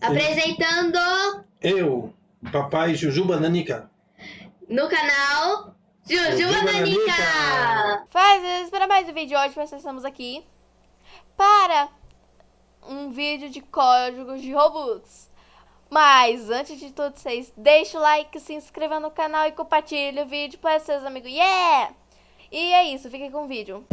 Apresentando Eu, papai Jujuba Nanica. no canal Jujuba Jujuba Nanica. Nanica. Faz para mais um vídeo hoje, nós estamos aqui para um vídeo de códigos de Robux. Mas antes de tudo, vocês deixem o like, se inscrevam no canal e compartilhem o vídeo para seus amigos. Yeah! E é isso, fiquem com o vídeo.